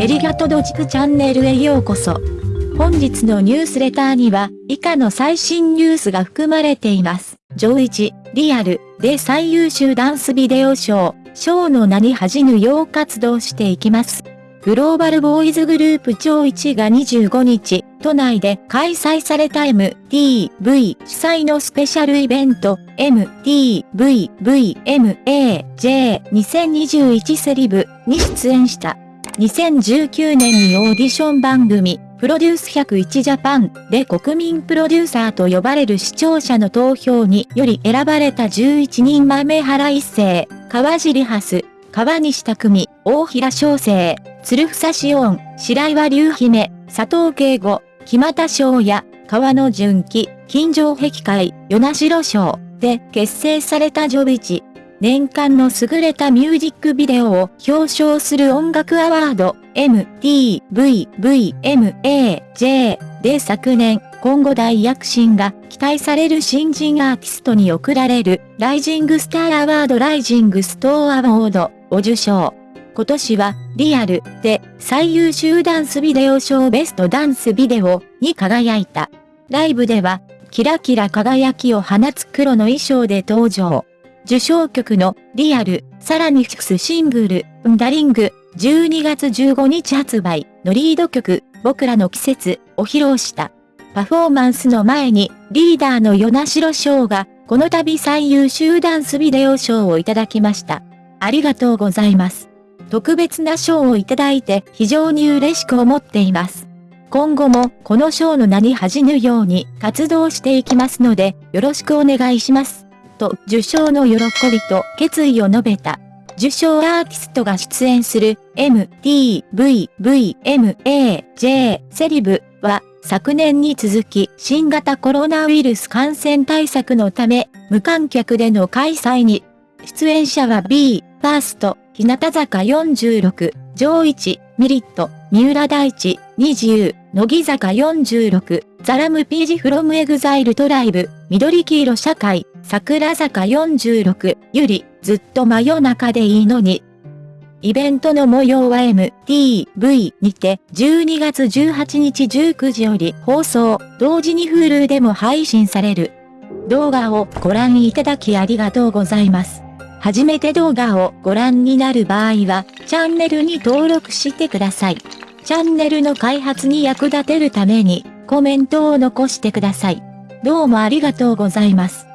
エリガトドジクチャンネルへようこそ。本日のニュースレターには、以下の最新ニュースが含まれています。上一、リアル、で最優秀ダンスビデオ賞、賞の名に恥じぬよう活動していきます。グローバルボーイズグループ超一が25日、都内で開催された MTV 主催のスペシャルイベント MTVVMAJ2021 セリブに出演した。2019年にオーディション番組、プロデュース101ジャパンで国民プロデューサーと呼ばれる視聴者の投票により選ばれた11人豆原一世、川尻ハス、川西匠、大平翔生、鶴房志音、白岩隆姫、佐藤慶吾、木又翔也、川野純喜、金城壁会、与那城賞で結成されたジョビチ。年間の優れたミュージックビデオを表彰する音楽アワード MTV VMAJ で昨年、今後大躍進が期待される新人アーティストに贈られる Rising Star Award Rising Star Award を受賞。今年はリアルで最優秀ダンスビデオ賞 Best Dance Video に輝いた。ライブではキラキラ輝きを放つ黒の衣装で登場。受賞曲のリアル、さらにフィクスシングル、ンダリング、12月15日発売のリード曲、僕らの季節を披露した。パフォーマンスの前にリーダーの与那城翔がこの度最優秀ダンスビデオ賞をいただきました。ありがとうございます。特別な賞をいただいて非常に嬉しく思っています。今後もこの賞の名に恥じぬように活動していきますのでよろしくお願いします。と受賞の喜びと決意を述べた。受賞アーティストが出演する MTVVMAJ セリブは昨年に続き新型コロナウイルス感染対策のため無観客での開催に出演者は BE:FIRST、日向坂46、 JO1、 milet、三浦大知、20、乃木坂46、 THE RAMPAGE from EXILE TRIBE、緑黄色社会、櫻坂46、優里、ずっと真夜中でいいのに。イベントの模様は MTV にて12月18日19時より放送、同時に Hulu でも配信される。動画をご覧いただきありがとうございます。初めて動画をご覧になる場合は、チャンネルに登録してください。チャンネルの開発に役立てるために、コメントを残してください。どうもありがとうございます。